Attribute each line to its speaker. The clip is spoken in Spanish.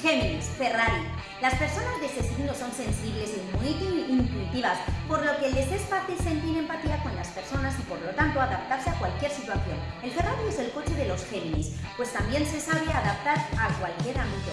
Speaker 1: Géminis, Ferrari. Las personas de ese signo son sensibles y muy intuitivas, por lo que les es fácil sentir empatía con las personas y por lo tanto adaptarse a cualquier situación. El Ferrari es el coche de los Géminis, pues también se sabe adaptar a cualquier ámbito.